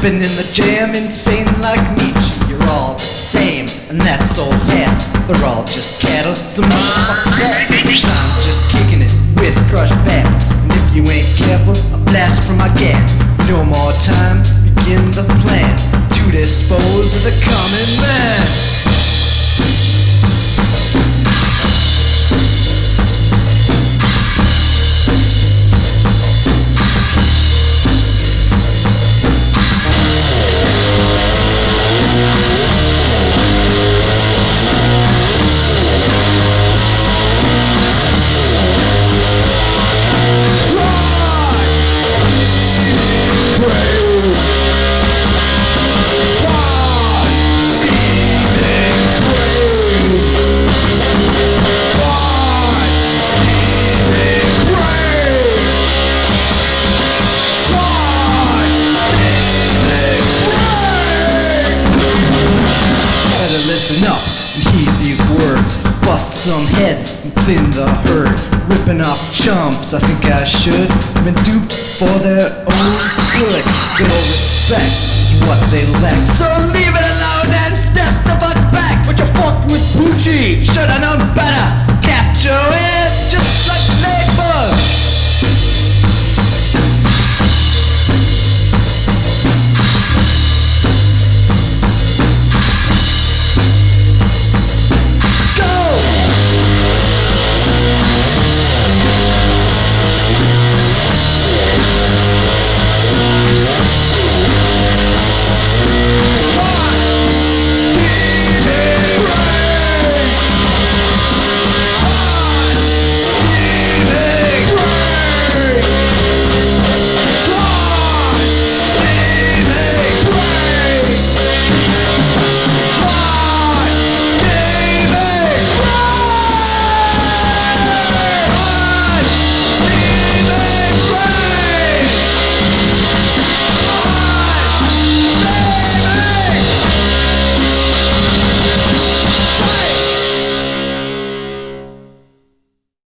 Dipping in the jam, insane like Nietzsche. You're all the same, and that's all hat. They're all just cattle, some motherfucking cat. I'm just kicking it with crushed back. And if you ain't careful, a blast from my gat. No more time, begin the plan to dispose of the common man. some heads within the herd, ripping off chumps. I think I should been duped for their own good. Little respect is what they lack. So leave it alone and step the fuck back. But you fucked with Poochie. Should've known better. Capture it.